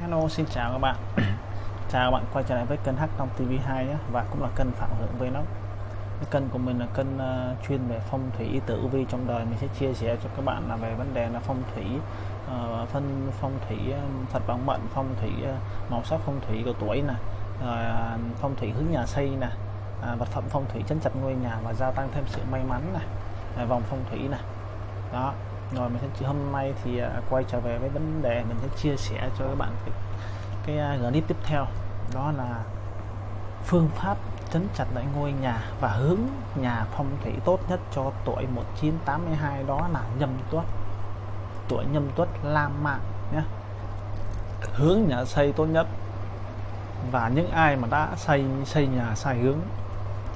Hello xin chào các bạn. Chào các bạn quay trở lại với kênh Hắc Long TV2 nhé. Và cũng là kênh Phạm Hưởng Vlog cái kênh của mình là kênh uh, chuyên về phong thủy tử vi trong đời. Mình sẽ chia sẻ cho các bạn là về vấn đề là phong thủy uh, phân phong thủy à, um, Phật bằng mệnh phong thủy uh, màu sắc phong thủy của tuổi nè uh, phong thủy hướng nhà xây nè uh, vật phẩm phong thủy chấn chặt ngôi nhà và gia tăng thêm sự may mắn nè uh, vòng phong thủy nè. Đó rồi mình sẽ hôm nay thì à, quay trở về với vấn đề mình sẽ chia sẻ cho các bạn cái, à, cái clip tiếp theo. Đó là phương pháp chấn chặt lại ngôi nhà và hướng nhà phong thủy tốt nhất cho tuổi 1982 đó là nhâm tuất. Tuổi nhâm tuất lam mạng nhé. Hướng nhà xây tốt nhất. Và những ai mà đã xây xây nhà sai hướng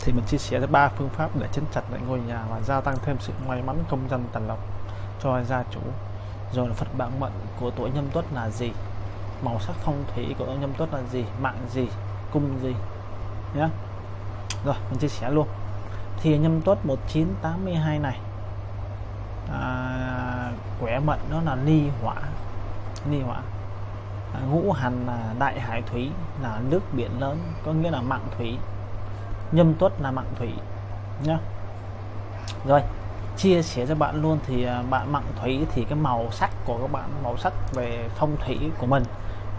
thì mình chia sẻ ba phương pháp để chấn chặt lại ngôi nhà và gia tăng thêm sự may mắn công dân tần lộc cho gia chủ. Rồi là Phật bản mệnh của tuổi nhâm tuất là gì? Màu sắc phong thủy của nhâm tuất là gì? Mạng gì? Cung gì? Nhé rồi mình chia sẻ luôn. Thì nhâm tuất 1982 này à, quẻ mệnh đó là ly hỏa. Ly hỏa. À, ngũ hành là đại hải thủy là nước biển lớn có nghĩa là mạng thủy. Nhâm tuất là mạng thủy. Nhá. Rồi chia sẻ cho bạn luôn thì à, bạn mạng thủy thì cái màu sắc của các bạn màu sắc về phong thủy của mình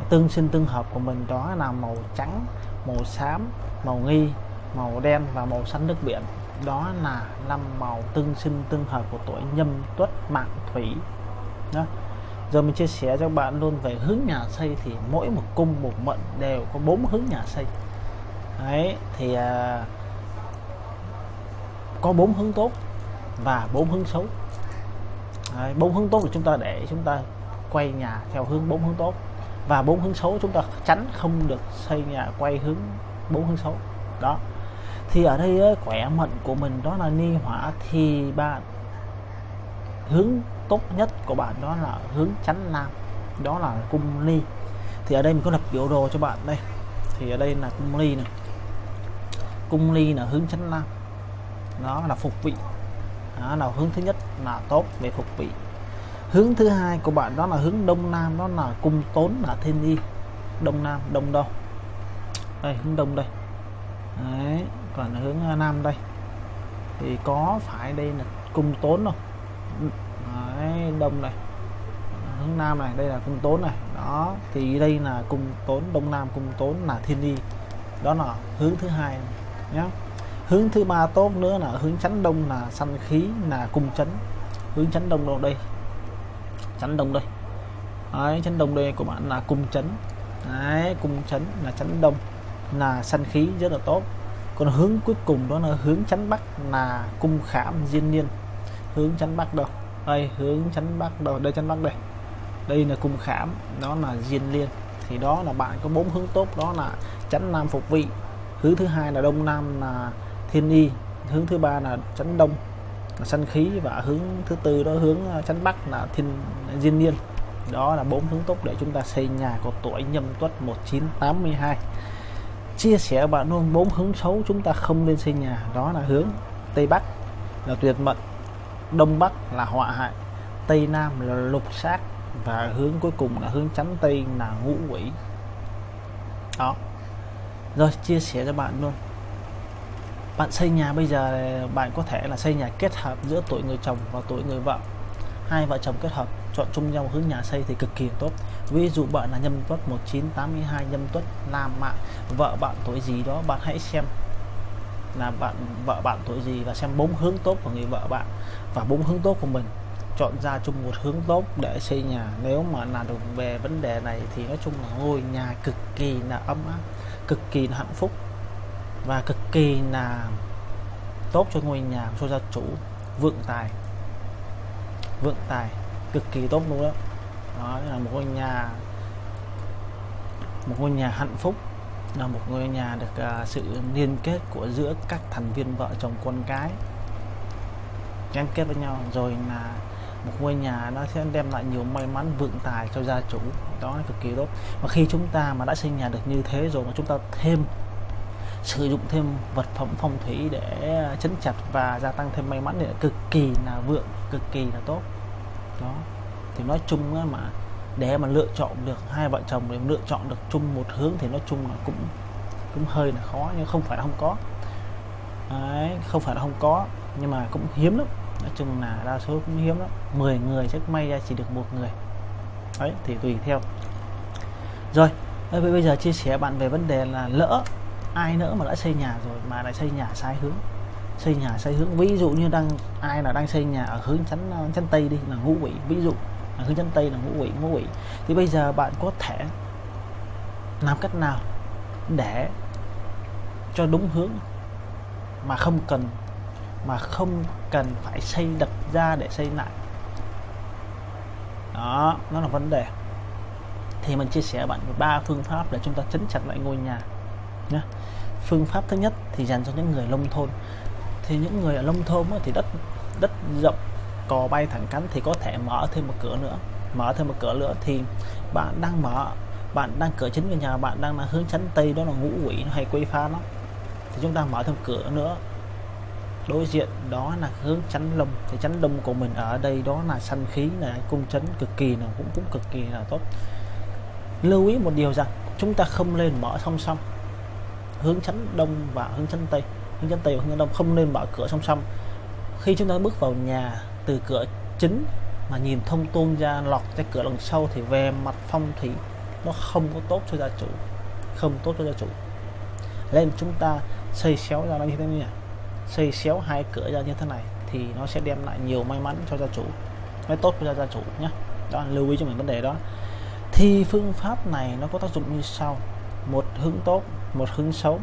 tương sinh tương hợp của mình đó là màu trắng màu xám màu nghi màu đen và màu xanh nước biển. Đó là năm màu tương sinh tương hợp của tuổi nhâm tuất mạng thủy. Đó. Giờ mình chia sẻ cho bạn luôn về hướng nhà xây thì mỗi một cung một mệnh đều có bốn hướng nhà xây. Đấy thì à, có bốn hướng tốt và bốn hướng xấu. Bốn hướng tốt là chúng ta để chúng ta quay nhà theo hướng bốn hướng tốt. Và bốn hướng xấu chúng ta tránh không được xây nhà quay hướng bốn hướng xấu. Đó. Thì ở đây khỏe mệnh của mình đó là ni hỏa thì bạn, hướng tốt nhất của bạn đó là hướng chánh nam, đó là cung ly. Thì ở đây mình có lập biểu đồ cho bạn đây. Thì ở đây là cung ly này. Cung ly là hướng chánh nam. Đó là phục vị đó là hướng thứ nhất là tốt về phục vị. Hướng thứ hai của bạn đó là hướng đông nam đó là cung tốn là thiên y. Đông nam đông đâu? Đây hướng đông đây. Đấy, còn hướng à, nam đây. Thì có phải đây là cung tốn không? Đấy, đông này. Hướng nam này đây là cung tốn này. Đó thì đây là cung tốn đông nam cung tốn là thiên y. Đó là hướng thứ hai nhé hướng thứ ba tốt nữa là hướng chánh đông là sanh khí là cung chấn hướng chánh đông đâu đây? Chánh đông đây. Đấy, chánh đông đây của bạn là cung chấn đấy, cung chấn là chánh đông là sanh khí rất là tốt. Còn hướng cuối cùng đó là hướng chánh bắc là cung khảm diên niên. Hướng chánh bắc đâu? Đây hướng chánh bắc đâu? Đây chánh bắc đây. Đây là cung khảm đó là diên liên thì đó là bạn có bốn hướng tốt đó là chánh nam phục vị. Hướng thứ hai là đông nam là thiên y, hướng thứ ba là chấn đông, là sanh khí và hướng thứ tư đó, hướng à, chấn bắc là thiên à, diên niên. Đó là bốn hướng tốt để chúng ta xây nhà của tuổi nhâm tuất 1982 chia sẻ bạn luôn bốn hướng xấu chúng ta không nên xây nhà, đó là hướng tây bắc là tuyệt mệnh đông bắc là họa hại, tây nam là lục sát và hướng cuối cùng là hướng chắn tây là ngũ quỷ. Đó. Rồi, chia sẻ cho bạn luôn bạn xây nhà bây giờ bạn có thể là xây nhà kết hợp giữa tuổi người chồng và tuổi người vợ. Hai vợ chồng kết hợp, chọn chung nhau hướng nhà xây thì cực kỳ tốt. Ví dụ bạn là nhâm tuất 1982 nhâm tuất nam mạng, vợ bạn tuổi gì đó bạn hãy xem là bạn, vợ bạn tuổi gì và xem bốn hướng tốt của người vợ bạn và bốn hướng tốt của mình. Chọn ra chung một hướng tốt để xây nhà. Nếu mà là được về vấn đề này thì nói chung là ngôi nhà cực kỳ là ấm áp, cực kỳ là hạnh phúc và cực kỳ là tốt cho ngôi nhà cho gia chủ. Vượng tài. Vượng tài. Cực kỳ tốt luôn đó. Đó là một ngôi nhà một ngôi nhà hạnh phúc. Là một ngôi nhà được uh, sự liên kết của giữa các thành viên vợ chồng con cái. Gắn kết với nhau. Rồi là một ngôi nhà nó sẽ đem lại nhiều may mắn vượng tài cho gia chủ. Đó là cực kỳ tốt. Và khi chúng ta mà đã xây nhà được như thế rồi mà chúng ta thêm sử dụng thêm vật phẩm phong thủy để chấn chặt và gia tăng thêm may mắn thì cực kỳ là vượng cực kỳ là tốt. Đó. Thì nói chung mà để mà lựa chọn được hai vợ chồng để lựa chọn được chung một hướng thì nói chung là cũng cũng hơi là khó nhưng không phải là không có. Đấy, không phải là không có nhưng mà cũng hiếm lắm. Nói chung là đa số cũng hiếm lắm. 10 người chắc may ra chỉ được một người. Đấy thì tùy theo. Rồi bây giờ chia sẻ bạn về vấn đề là lỡ ai nữa mà đã xây nhà rồi mà lại xây nhà sai hướng. Xây nhà sai hướng, ví dụ như đang, ai là đang xây nhà ở hướng chắn ờ, chắn tây đi, là ngũ quỷ, ví dụ ở hướng chắn tây là ngũ quỷ ngũ quỷ. Thì bây giờ bạn có thể làm cách nào để cho đúng hướng mà không cần, mà không cần phải xây đập ra để xây lại? Đó, nó là vấn đề. Thì mình chia sẻ bạn ba phương pháp để chúng ta chấn chặt lại ngôi nhà nhé phương pháp thứ nhất thì dành cho những người nông thôn. Thì những người ở nông thôn thì đất đất rộng, cò bay thẳng cánh thì có thể mở thêm một cửa nữa. Mở thêm một cửa nữa thì bạn đang mở, bạn đang cửa chính của nhà, bạn đang là hướng chắn tây, đó là ngũ quỷ hay quấy phá nó thì chúng ta mở thêm cửa nữa. Đối diện đó là hướng chắn lông, thì chắn lông của mình ở đây đó là săn khí là cung chấn cực kỳ là cũng cũng cực kỳ là tốt. Lưu ý một điều rằng, chúng ta không lên mở song song hướng chắn đông và hướng chắn tây. Hướng chắn tây và hướng đông, không nên mở cửa song song. Khi chúng ta bước vào nhà từ cửa chính mà nhìn thông tuôn ra lọt ra cửa đằng sau thì về mặt phong thủy nó không có tốt cho gia chủ. Không tốt cho gia chủ. Nên chúng ta xây xéo ra nó như thế này. Xây xéo hai cửa ra như thế này thì nó sẽ đem lại nhiều may mắn cho gia chủ. Nó tốt cho gia chủ nhé. Đó, lưu ý cho mình vấn đề đó. Thì phương pháp này nó có tác dụng như sau một hướng tốt, một hướng xấu.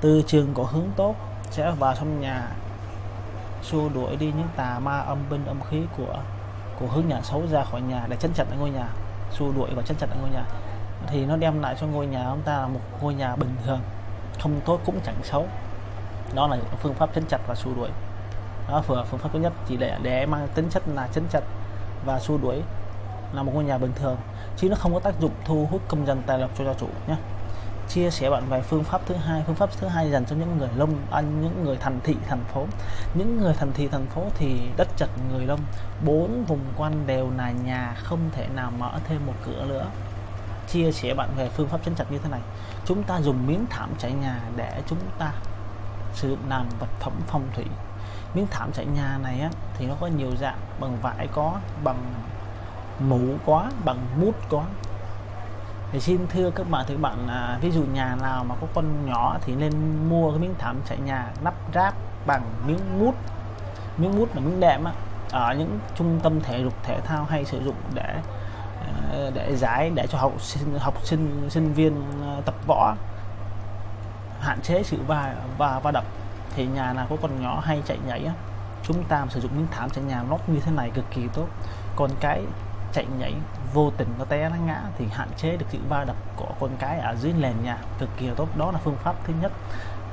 Từ trường có hướng tốt, sẽ vào trong nhà xua đuổi đi những tà ma âm binh âm khí của của hướng nhà xấu ra khỏi nhà để chân chặt ở ngôi nhà, xua đuổi và chân chặt ở ngôi nhà. Thì nó đem lại cho ngôi nhà chúng ta là một ngôi nhà bình thường, không tốt cũng chẳng xấu. Đó là phương pháp chân chặt và xua đuổi. Đó vừa phương pháp thứ nhất, chỉ để để mang tính chất là chân chặt và xua đuổi là một ngôi nhà bình thường, chứ nó không có tác dụng thu hút công dân tài lộc cho gia chủ nhé chia sẻ bạn về phương pháp thứ hai. Phương pháp thứ hai dành cho những người lông ăn à, những người thành thị thành phố. Những người thành thị thành phố thì đất chật người lông bốn vùng quanh đều là nhà không thể nào mở thêm một cửa nữa. Chia sẻ bạn về phương pháp chân chặt như thế này. Chúng ta dùng miếng thảm trải nhà để chúng ta sử dụng làm vật phẩm phong thủy. Miếng thảm trải nhà này á, thì nó có nhiều dạng. Bằng vải có bằng mũ có bằng mút có thì xin thưa các bạn thì các bạn à, ví dụ nhà nào mà có con nhỏ thì nên mua cái miếng thảm chạy nhà lắp ráp bằng miếng mút. Miếng mút là miếng đệm á ở những trung tâm thể dục thể thao hay sử dụng để à, để giải để cho học sinh học sinh sinh viên à, tập võ hạn chế sự va và va đập. Thì nhà nào có con nhỏ hay chạy nhảy á, chúng ta sử dụng miếng thảm chạy nhà lót như thế này cực kỳ tốt. Còn cái chạy nhảy vô tình nó té nó ngã thì hạn chế được sự va đập của con cái ở dưới nền nhà. Cực kỳ tốt. Đó là phương pháp thứ nhất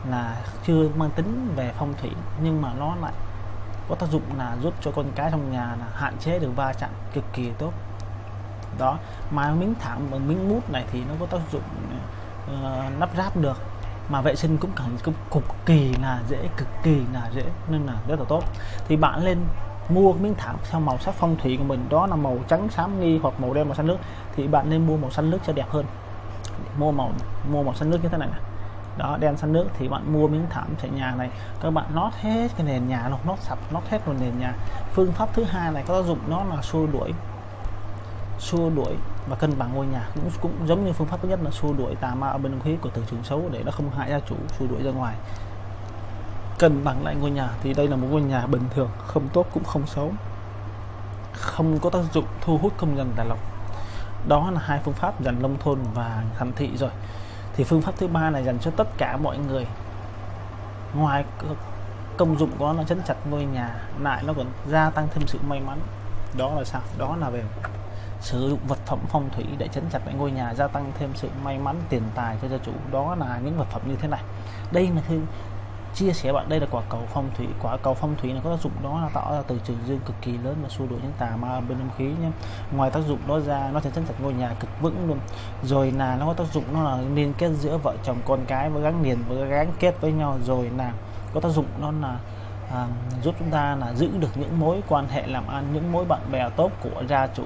là chưa mang tính về phong thủy nhưng mà nó lại có tác dụng là giúp cho con cái trong nhà là hạn chế được va chạm. Cực kỳ tốt. Đó. Mà miếng thảm bằng miếng mút này thì nó có tác dụng uh, lắp ráp được. Mà vệ sinh cũng cần cũng cực kỳ là dễ cực kỳ là dễ. Nên là rất là tốt. Thì bạn lên mua miếng thảm theo màu sắc phong thủy của mình đó là màu trắng xám nghi hoặc màu đen màu xanh nước thì bạn nên mua màu xanh nước cho đẹp hơn. Mua màu mua màu xanh nước như thế này, này đó đen xanh nước thì bạn mua miếng thảm trải nhà này các bạn nót hết cái nền nhà nó nót sập nót hết vào nền nhà. Phương pháp thứ hai này có tác dụng nó là xua đuổi xua đuổi và cân bằng ngôi nhà. Cũng cũng giống như phương pháp thứ nhất là xua đuổi tà ma ở bên khí của từ trường xấu để nó không hại gia chủ xua đuổi ra ngoài cân bằng lại ngôi nhà thì đây là một ngôi nhà bình thường, không tốt cũng không xấu. Không có tác dụng thu hút công dân tài lộc. Đó là hai phương pháp dành nông thôn và thành thị rồi. Thì phương pháp thứ ba này dành cho tất cả mọi người. Ngoài công dụng của nó chấn chặt ngôi nhà, lại nó còn gia tăng thêm sự may mắn. Đó là sao? Đó là về sử dụng vật phẩm phong thủy để chấn chặt lại ngôi nhà, gia tăng thêm sự may mắn, tiền tài cho gia chủ. Đó là những vật phẩm như thế này. Đây là chia sẻ bạn đây là quả cầu phong thủy quả cầu phong thủy này có tác dụng đó là tạo ra từ trường dương cực kỳ lớn và xua đuổi những tà ma bên âm khí nhé. Ngoài tác dụng đó ra nó sẽ chân chặt ngôi nhà cực vững luôn. Rồi là nó có tác dụng nó là liên kết giữa vợ chồng con cái với gắn liền với gắn kết với nhau. Rồi là có tác dụng nó là à, giúp chúng ta là giữ được những mối quan hệ làm ăn những mối bạn bè tốt của gia chủ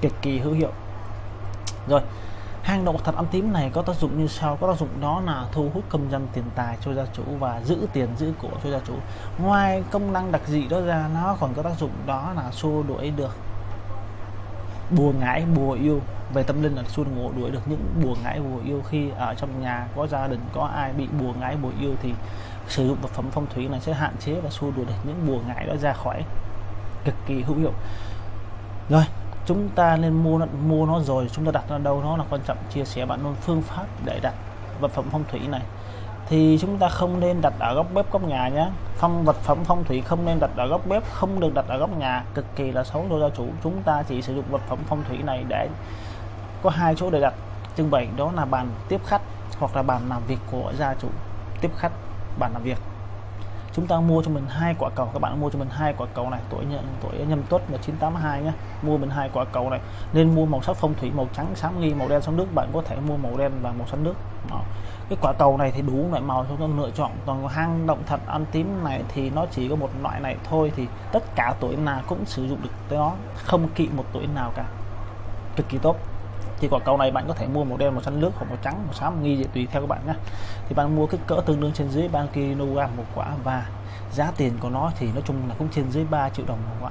cực kỳ hữu hiệu. Rồi hang động thật âm tím này có tác dụng như sau, có tác dụng đó là thu hút công dân tiền tài cho gia chủ và giữ tiền giữ của cho gia chủ. Ngoài công năng đặc dị đó ra, nó còn có tác dụng đó là xua đuổi được bùa ngải, bùa yêu. Về tâm linh là xua ngộ đuổi được những bùa ngải, bùa yêu. Khi ở trong nhà có gia đình, có ai bị bùa ngải, bùa yêu thì sử dụng vật phẩm phong thủy này sẽ hạn chế và xua đuổi được những bùa ngải đó ra khỏi cực kỳ hữu hiệu. Rồi chúng ta nên mua nó mua nó rồi chúng ta đặt nó đâu nó là quan trọng chia sẻ bạn luôn phương pháp để đặt vật phẩm phong thủy này. Thì chúng ta không nên đặt ở góc bếp góc nhà nhé phong, vật phẩm phong thủy không nên đặt ở góc bếp, không được đặt ở góc nhà, cực kỳ là xấu cho gia chủ. Chúng ta chỉ sử dụng vật phẩm phong thủy này để có hai chỗ để đặt. Trưng bày đó là bàn tiếp khách hoặc là bàn làm việc của gia chủ. Tiếp khách, bàn làm việc chúng ta mua cho mình hai quả cầu, các bạn mua cho mình hai quả cầu này, tuổi nhận tuổi nhâm tuất là 982 nhé mua mình hai quả cầu này, nên mua màu sắc phong thủy, màu trắng, xám nghi, màu đen sóng nước, bạn có thể mua màu đen và màu xanh nước. Đó. cái quả cầu này thì đủ loại màu chúng ta lựa chọn, còn hang động thật, ăn tím này thì nó chỉ có một loại này thôi, thì tất cả tuổi nào cũng sử dụng được tới nó không kỵ một tuổi nào cả. Cực kỳ tốt thì quả cầu này bạn có thể mua màu đen màu xanh nước hoặc màu trắng, màu xám, nghi vậy tùy theo các bạn nhé. Thì bạn mua kích cỡ tương đương trên dưới 3 kg một quả và giá tiền của nó thì nói chung là cũng trên dưới 3 triệu đồng một quả.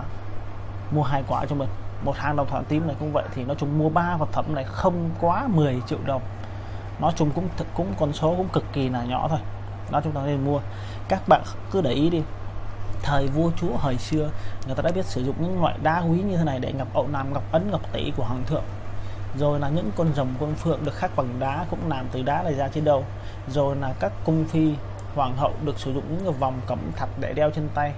Mua hai quả cho mình, một hàng đồng thoại tím này cũng vậy, thì nói chung mua ba vật phẩm này không quá 10 triệu đồng. Nói chung cũng cũng con số cũng cực kỳ là nhỏ thôi. Đó, chúng ta nên mua. Các bạn cứ để ý đi, thời vua chúa hồi xưa, người ta đã biết sử dụng những loại đá quý như thế này để ngọc ậu nam, ngọc ấn, ngọc tỷ của hoàng thượng rồi là những con rồng con phượng được khắc bằng đá cũng làm từ đá này ra trên đầu. Rồi là các cung phi, hoàng hậu được sử dụng những vòng cẩm thạch để đeo trên tay,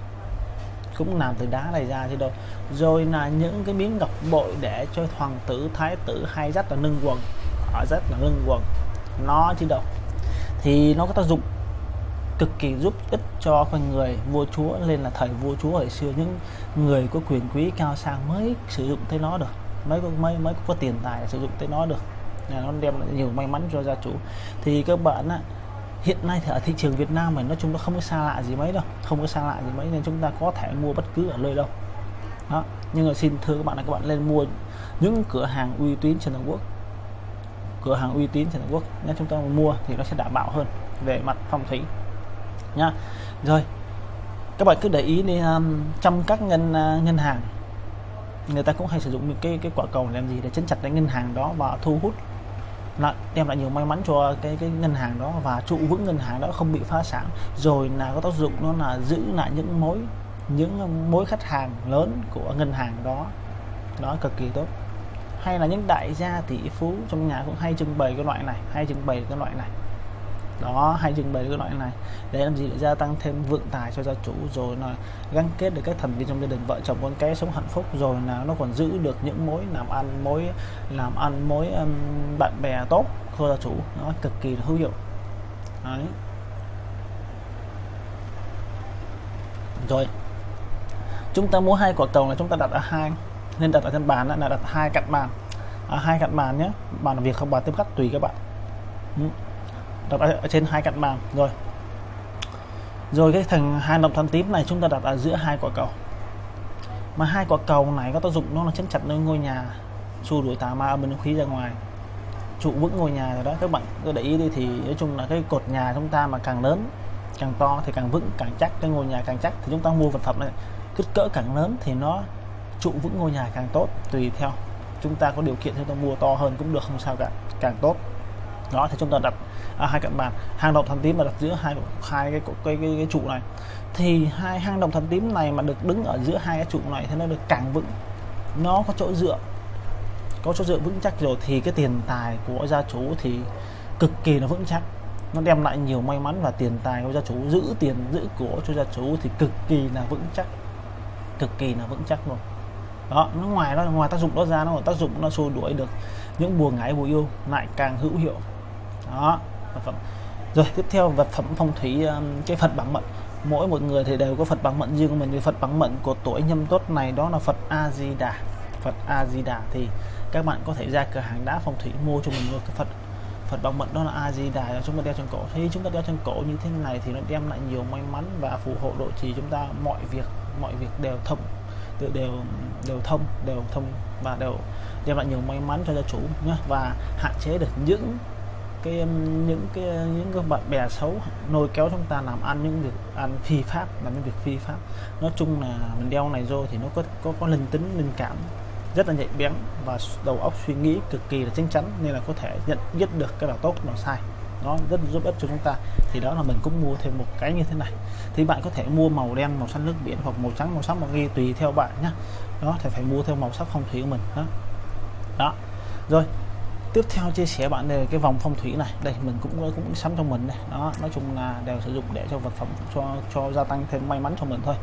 cũng làm từ đá này ra trên đầu. Rồi là những cái miếng ngọc bội để cho hoàng tử, thái tử hay rất là nâng quần ở rất là nâng quần nó chứ đâu thì nó có tác dụng cực kỳ giúp ích cho con người vua chúa, nên là thời vua chúa hồi xưa, những người có quyền quý cao sang mới sử dụng tới nó được mới có mới mới có tiền tài sử dụng tới nó được. Nó đem lại nhiều may mắn cho gia chủ. Thì các bạn á, hiện nay thì ở thị trường Việt Nam mình nói chung nó không có xa lạ gì mấy đâu. Không có xa lạ gì mấy nên chúng ta có thể mua bất cứ ở nơi đâu. Đó. Nhưng mà xin thưa các bạn là các bạn lên mua những cửa hàng uy tín trên toàn quốc. Cửa hàng uy tín trên toàn quốc. Nếu chúng ta mua thì nó sẽ đảm bảo hơn về mặt phong thủy. Nhá rồi. Các bạn cứ để ý đi um, trong các ngân uh, ngân hàng người ta cũng hay sử dụng những cái cái quả cầu làm gì? Để chấn chặt cái ngân hàng đó và thu hút lại, đem lại nhiều may mắn cho cái cái ngân hàng đó và trụ vững ngân hàng đó, không bị phá sản. Rồi là có tác dụng nó là giữ lại những mối những mối khách hàng lớn của ngân hàng đó. Đó, cực kỳ tốt. Hay là những đại gia tỷ phú trong nhà cũng hay trưng bày cái loại này, hay trưng bày cái loại này đó hay trưng bày cái loại này để làm gì? Để gia tăng thêm vượng tài cho gia chủ rồi là gắn kết được các thành viên trong gia đình vợ chồng con cái sống hạnh phúc rồi là nó còn giữ được những mối làm ăn mối làm ăn mối um, bạn bè tốt cho gia chủ. Nó cực kỳ hữu hiệu. Đấy. rồi. Chúng ta mua hai quả cầu là chúng ta đặt ở hai nên đặt ở trên bàn là đặt hai cạnh bàn. À, hai cạnh bàn nhé bàn làm việc không bàn tiếp khách tùy các bạn đặt ở trên hai cạnh bàn. Rồi. Rồi cái thằng hai đồng thanh tím này chúng ta đặt ở giữa hai quả cầu. Mà hai quả cầu này có tác dụng nó là chấn chặt nơi ngôi nhà xua đuổi tà ma bên khí ra ngoài, trụ vững ngôi nhà rồi đó. Các bạn cứ để ý đi thì nói chung là cái cột nhà chúng ta mà càng lớn, càng to thì càng vững, càng chắc. Cái ngôi nhà càng chắc thì chúng ta mua vật phẩm này, kích cỡ càng lớn thì nó trụ vững ngôi nhà càng tốt, tùy theo. Chúng ta có điều kiện thì chúng ta mua to hơn cũng được, không sao cả. Càng tốt đó thì chúng ta đặt à, hai cạnh bàn. Hang động thần tím mà đặt giữa hai hai cái cái, cái, cái, cái trụ này. Thì hai hang động thần tím này mà được đứng ở giữa hai cái trụ này thì nó được càng vững. Nó có chỗ dựa có chỗ dựa vững chắc rồi thì cái tiền tài của gia chủ thì cực kỳ là vững chắc. Nó đem lại nhiều may mắn và tiền tài của gia chủ giữ tiền giữ của cho gia chủ thì cực kỳ là vững chắc. Cực kỳ là vững chắc luôn. Đó nó ngoài nó ngoài tác dụng đó ra nó còn tác dụng nó xua đuổi được những bùa ngải bùa yêu lại càng hữu hiệu đó vật phẩm. Rồi tiếp theo vật phẩm phong thủy um, cái phật bằng mệnh. Mỗi một người thì đều có phật bằng mệnh riêng của mình. Thì phật bằng mệnh của tuổi nhâm tuất này đó là phật a di đà phật a di đà thì các bạn có thể ra cửa hàng đá phong thủy mua cho mình một cái phật phật bằng mệnh đó là a di đà chúng ta đeo trên cổ. Thì chúng ta đeo trên cổ như thế này thì nó đem lại nhiều may mắn và phù hộ độ trì chúng ta. Mọi việc mọi việc đều thông đều đều, đều thông đều thông và đều đem lại nhiều may mắn cho gia chủ nhé và hạn chế được những cái um, những cái uh, những cái bạn bè xấu nôi kéo chúng ta làm ăn những việc, ăn phi pháp làm những việc phi pháp. Nói chung là mình đeo này vô thì nó có có có linh tính, linh cảm rất là nhạy bén và đầu óc suy nghĩ cực kỳ là chính chắn nên là có thể nhận biết được cái nào tốt nào sai. Nó rất giúp ích cho chúng ta. Thì đó là mình cũng mua thêm một cái như thế này. Thì bạn có thể mua màu đen, màu xanh nước biển hoặc màu trắng, màu sắc màu ghi tùy theo bạn nhé đó, thì phải mua theo màu sắc phong thủy của mình, đó. Đó. Rồi tiếp theo chia sẻ bạn về cái vòng phong thủy này. Đây, mình cũng cũng sắm cho mình này đó, nói chung là đều sử dụng để cho vật phẩm, cho cho gia tăng thêm may mắn cho mình thôi.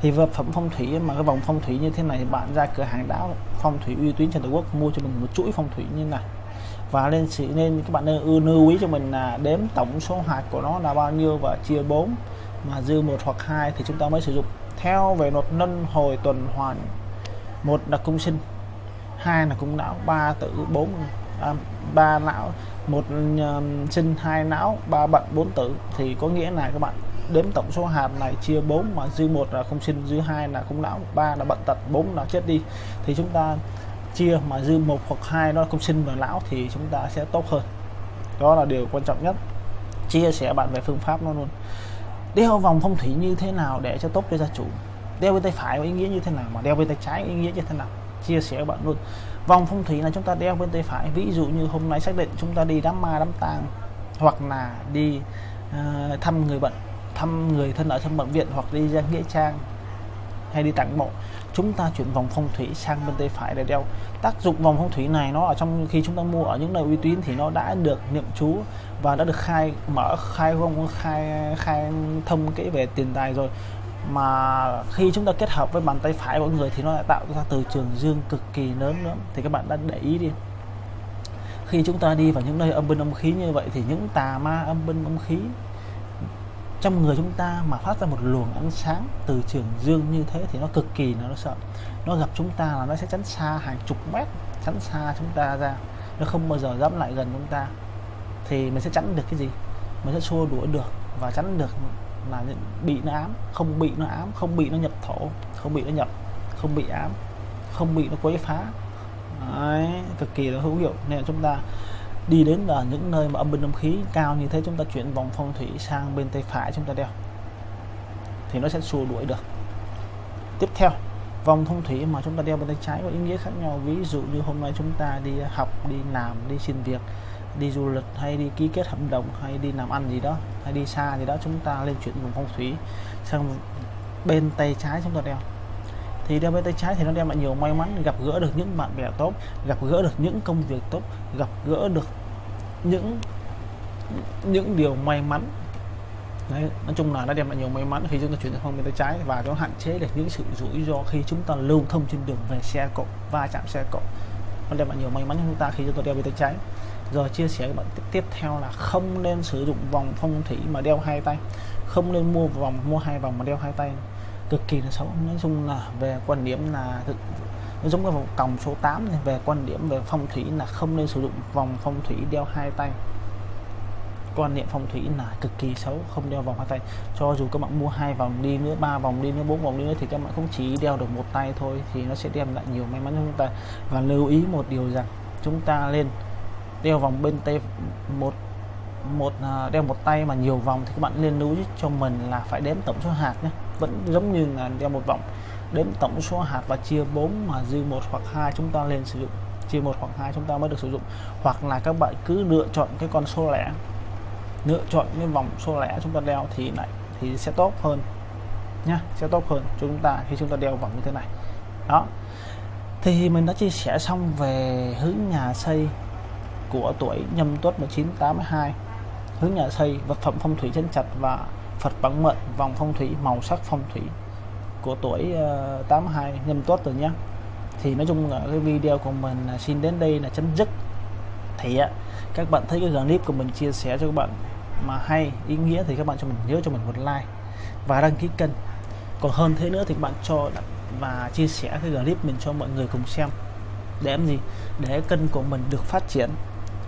Thì vật phẩm phong thủy mà cái vòng phong thủy như thế này thì bạn ra cửa hàng đáo phong thủy uy tín trên toàn quốc, mua cho mình một chuỗi phong thủy như này. Và lên sự nên các bạn nên ưu lưu ý cho mình là đếm tổng số hạt của nó là bao nhiêu và chia 4 mà dư một hoặc hai thì chúng ta mới sử dụng. Theo về luật luân hồi tuần hoàn, một là cung sinh, hai là cung não, ba tử, bốn à, ba não một uh, sinh hai não ba bận bốn tử. Thì có nghĩa là các bạn đếm tổng số hạt này chia 4 mà dư một là không sinh dư hai là không não ba là bận tật bốn là chết đi. Thì chúng ta chia mà dư một hoặc hai nó không sinh và lão thì chúng ta sẽ tốt hơn. Đó là điều quan trọng nhất. Chia sẻ bạn về phương pháp nó luôn. Đeo vòng phong thủy như thế nào để cho tốt cho gia chủ? Đeo bên tay phải có ý nghĩa như thế nào mà đeo bên tay trái có ý nghĩa như thế nào? Chia sẻ bạn luôn vòng phong thủy là chúng ta đeo bên tay phải. Ví dụ như hôm nay xác định chúng ta đi đám ma đám tang hoặc là đi uh, thăm người bệnh thăm người thân ở trong bệnh viện hoặc đi ra nghĩa trang hay đi tặng mộ chúng ta chuyển vòng phong thủy sang bên tay phải để đeo. Tác dụng vòng phong thủy này nó ở trong khi chúng ta mua ở những nơi uy tín thì nó đã được niệm chú và đã được khai mở khai không khai khai thông kỹ về tiền tài rồi mà khi chúng ta kết hợp với bàn tay phải của người thì nó lại tạo ra từ trường dương cực kỳ lớn nữa. Thì các bạn đã để ý đi. Khi chúng ta đi vào những nơi âm binh âm khí như vậy thì những tà ma âm binh âm khí trong người chúng ta mà phát ra một luồng ánh sáng từ trường dương như thế thì nó cực kỳ nó sợ. Nó gặp chúng ta là nó sẽ chắn xa hàng chục mét chắn xa chúng ta ra. Nó không bao giờ dám lại gần chúng ta. Thì mình sẽ tránh được cái gì? Mình sẽ xua đuổi được và tránh được là bị nó ám không bị nó ám không bị nó nhập thổ không bị nó nhập không bị ám không bị nó quấy phá. Đấy, cực kỳ là hữu hiệu. Nên là chúng ta đi đến ở những nơi mà âm binh âm khí cao như thế chúng ta chuyển vòng phong thủy sang bên tay phải chúng ta đeo thì nó sẽ xua đuổi được. Tiếp theo vòng phong thủy mà chúng ta đeo bên tay trái có ý nghĩa khác nhau. Ví dụ như hôm nay chúng ta đi học đi làm đi xin việc đi du lịch hay đi ký kết hợp đồng hay đi làm ăn gì đó hay đi xa gì đó chúng ta lên chuyển vùng phong thủy sang bên tay trái chúng ta đeo. Thì đeo bên tay trái thì nó đem lại nhiều may mắn gặp gỡ được những bạn bè tốt gặp gỡ được những công việc tốt gặp gỡ được những những điều may mắn. Đấy, nói chung là nó đem lại nhiều may mắn khi chúng ta chuyển sang bên tay trái và nó hạn chế được những sự rủi ro khi chúng ta lưu thông trên đường về xe cộ va chạm xe cộ. Nó đem lại nhiều may mắn cho chúng ta khi chúng ta đeo bên tay trái rồi chia sẻ các bạn tiếp, tiếp theo là không nên sử dụng vòng phong thủy mà đeo hai tay. Không nên mua vòng mua hai vòng mà đeo hai tay. Cực kỳ là xấu. Nói chung là về quan điểm là thực nó giống cái vòng còng số 8 này về quan điểm về phong thủy là không nên sử dụng vòng phong thủy đeo hai tay. Quan niệm phong thủy là cực kỳ xấu không đeo vòng hai tay. Cho dù các bạn mua hai vòng đi nữa ba vòng đi nữa bốn vòng đi nữa thì các bạn cũng chỉ đeo được một tay thôi thì nó sẽ đem lại nhiều may mắn cho chúng ta. Và lưu ý một điều rằng chúng ta lên đeo vòng bên tay một một à, đeo một tay mà nhiều vòng thì các bạn nên lưu ý cho mình là phải đếm tổng số hạt nhé. Vẫn giống như là đeo một vòng. Đếm tổng số hạt và chia 4 mà dư một hoặc hai chúng ta lên sử dụng. Chia một hoặc hai chúng ta mới được sử dụng. Hoặc là các bạn cứ lựa chọn cái con số lẻ. Lựa chọn cái vòng số lẻ chúng ta đeo thì lại, thì sẽ tốt hơn nhá. Sẽ tốt hơn cho chúng ta khi chúng ta đeo vòng như thế này. Đó. Thì mình đã chia sẻ xong về hướng nhà xây của tuổi nhâm tuất 1982 hướng nhà xây vật phẩm phong thủy chân chặt và Phật bản mệnh vòng phong thủy màu sắc phong thủy của tuổi ờ, uh, 82 nhâm tuất rồi nhé. Thì nói chung là cái video của mình xin đến đây là chấm dứt. Thì uh, các bạn thấy cái clip của mình chia sẻ cho các bạn mà hay ý nghĩa thì các bạn cho mình nhớ cho mình một like và đăng ký kênh. Còn hơn thế nữa thì các bạn cho và chia sẻ cái clip mình cho mọi người cùng xem. Để làm gì? Để kênh của mình được phát triển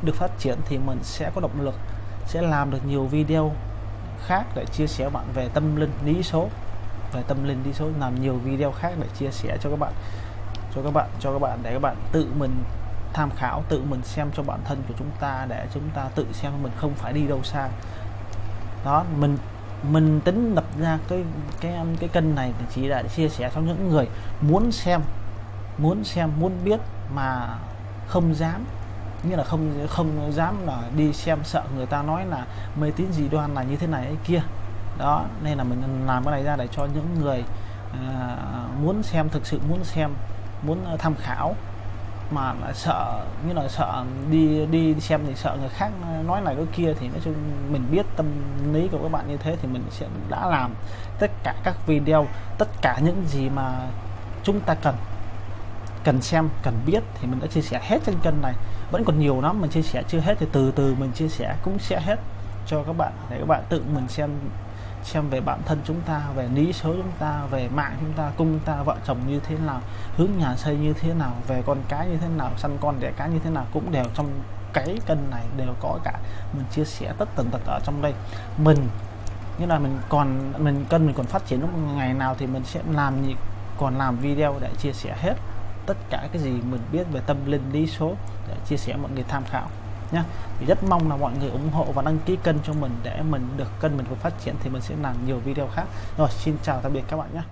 được phát triển thì mình sẽ có động lực, sẽ làm được nhiều video khác để chia sẻ bạn về tâm linh lý số, về tâm linh lý số, làm nhiều video khác để chia sẻ cho các bạn, cho các bạn, cho các bạn để các bạn tự mình tham khảo, tự mình xem cho bản thân của chúng ta để chúng ta tự xem mình không phải đi đâu xa. Đó, mình mình tính lập ra cái cái cái kênh này chỉ là để chia sẻ cho những người muốn xem muốn xem, muốn biết mà không dám như là không không dám là đi xem sợ người ta nói là mê tín dị đoan là như thế này ấy kia. Đó nên là mình làm cái này ra để cho những người à, muốn xem thực sự muốn xem muốn tham khảo mà là sợ như là sợ đi đi xem thì sợ người khác nói này cái kia thì nói chung mình biết tâm lý của các bạn như thế thì mình sẽ đã làm tất cả các video tất cả những gì mà chúng ta cần cần xem, cần biết thì mình đã chia sẻ hết trên kênh này. Vẫn còn nhiều lắm mình chia sẻ chưa hết thì từ từ mình chia sẻ cũng sẽ hết cho các bạn để các bạn tự mình xem xem về bản thân chúng ta, về lý số chúng ta, về mạng chúng ta, cung ta, vợ chồng như thế nào, hướng nhà xây như thế nào, về con cái như thế nào, săn con đẻ cái như thế nào cũng đều trong cái kênh này đều có cả. Mình chia sẻ tất tần tật ở trong đây. Mình như là mình còn, mình cân mình còn phát triển, lúc ngày nào thì mình sẽ làm gì còn làm video để chia sẻ hết tất cả cái gì mình biết về tâm linh lý số để chia sẻ mọi người tham khảo nhé thì rất mong là mọi người ủng hộ và đăng ký kênh cho mình để mình được, kênh mình phát triển thì mình sẽ làm nhiều video khác. Rồi, xin chào, tạm biệt các bạn nhé